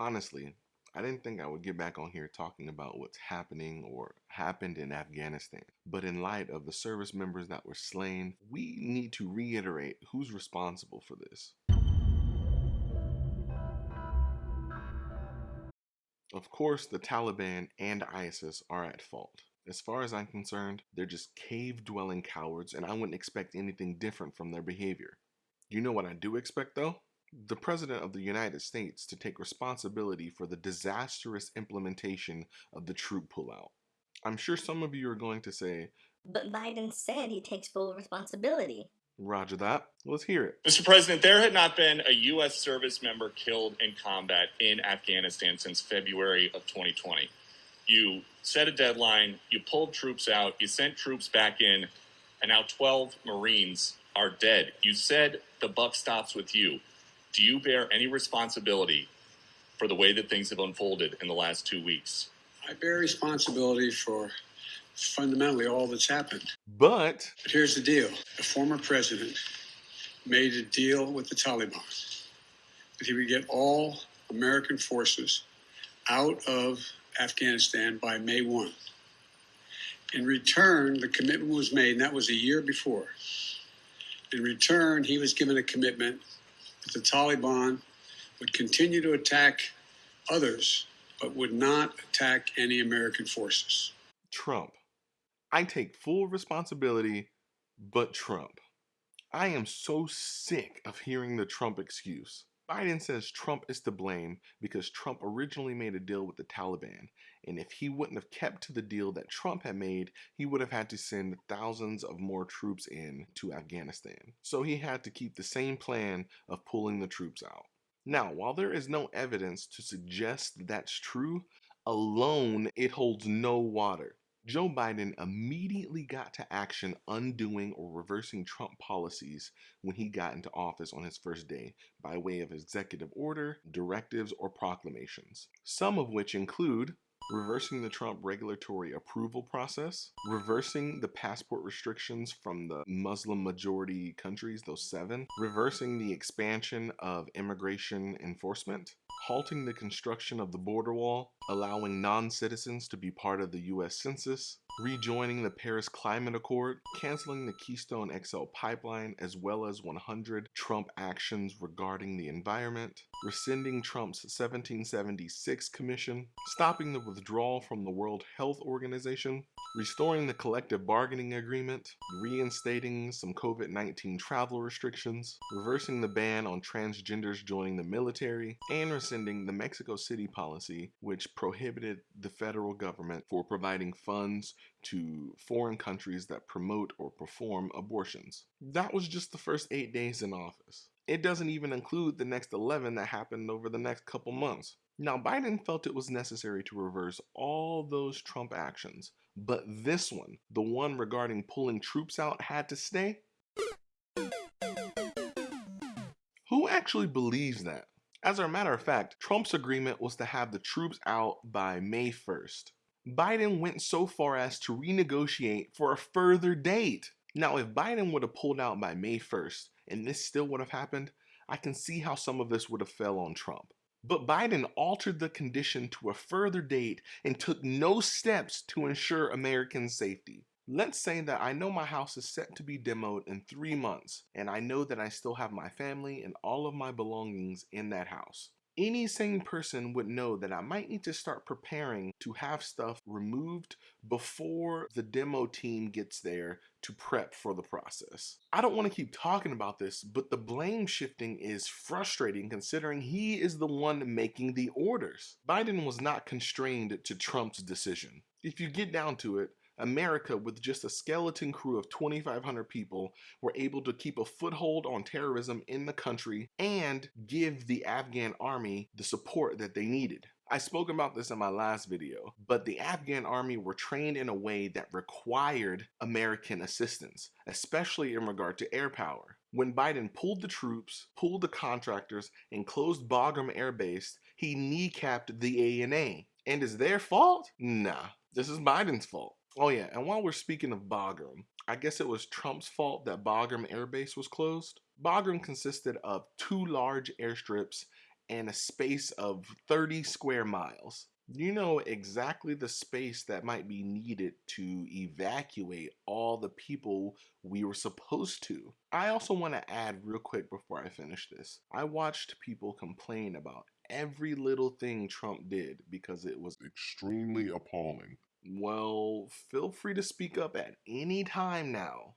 Honestly, I didn't think I would get back on here talking about what's happening or happened in Afghanistan. But in light of the service members that were slain, we need to reiterate who's responsible for this. Of course, the Taliban and ISIS are at fault. As far as I'm concerned, they're just cave dwelling cowards, and I wouldn't expect anything different from their behavior. You know what I do expect though? The President of the United States to take responsibility for the disastrous implementation of the troop pullout. I'm sure some of you are going to say, But Biden said he takes full responsibility. Roger that. Let's hear it. Mr. President, there had not been a U.S. service member killed in combat in Afghanistan since February of 2020. You set a deadline, you pulled troops out, you sent troops back in, and now 12 Marines are dead. You said the buck stops with you. Do you bear any responsibility for the way that things have unfolded in the last two weeks? I bear responsibility for fundamentally all that's happened. But But here's the deal the former president made a deal with the Taliban that he would get all American forces out of Afghanistan by May 1. In return, the commitment was made, and that was a year before. In return, he was given a commitment that the Taliban would continue to attack others, but would not attack any American forces. Trump. I take full responsibility, but Trump. I am so sick of hearing the Trump excuse. Biden says Trump is to blame because Trump originally made a deal with the Taliban, and if he wouldn't have kept to the deal that Trump had made, he would have had to send thousands of more troops in to Afghanistan. So he had to keep the same plan of pulling the troops out. Now, while there is no evidence to suggest that's true, alone it holds no water. Joe Biden immediately got to action undoing or reversing Trump policies when he got into office on his first day by way of executive order, directives, or proclamations. Some of which include reversing the Trump regulatory approval process, reversing the passport restrictions from the Muslim majority countries, those seven, reversing the expansion of immigration enforcement, halting the construction of the border wall, allowing non-citizens to be part of the US Census, rejoining the Paris Climate Accord, canceling the Keystone XL pipeline, as well as 100 Trump actions regarding the environment, rescinding Trump's 1776 commission, stopping the withdrawal from the World Health Organization, restoring the collective bargaining agreement, reinstating some COVID-19 travel restrictions, reversing the ban on transgenders joining the military, and rescinding the Mexico City policy, which prohibited the federal government for providing funds to foreign countries that promote or perform abortions. That was just the first eight days in office. It doesn't even include the next 11 that happened over the next couple months. Now, Biden felt it was necessary to reverse all those Trump actions, but this one, the one regarding pulling troops out, had to stay? Who actually believes that? As a matter of fact, Trump's agreement was to have the troops out by May 1st. Biden went so far as to renegotiate for a further date. Now, if Biden would have pulled out by May 1st and this still would have happened, I can see how some of this would have fell on Trump. But Biden altered the condition to a further date and took no steps to ensure American safety. Let's say that I know my house is set to be demoed in three months, and I know that I still have my family and all of my belongings in that house any sane person would know that I might need to start preparing to have stuff removed before the demo team gets there to prep for the process. I don't want to keep talking about this, but the blame shifting is frustrating considering he is the one making the orders. Biden was not constrained to Trump's decision. If you get down to it, America, with just a skeleton crew of 2,500 people, were able to keep a foothold on terrorism in the country and give the Afghan army the support that they needed. I spoke about this in my last video, but the Afghan army were trained in a way that required American assistance, especially in regard to air power. When Biden pulled the troops, pulled the contractors, and closed Bagram Air Base, he kneecapped the ANA. And is their fault? Nah, this is Biden's fault. Oh yeah, and while we're speaking of Bagram, I guess it was Trump's fault that Bagram Air Base was closed. Bagram consisted of two large airstrips and a space of 30 square miles. You know exactly the space that might be needed to evacuate all the people we were supposed to. I also want to add real quick before I finish this. I watched people complain about every little thing Trump did because it was Extremely appalling. Well, feel free to speak up at any time now.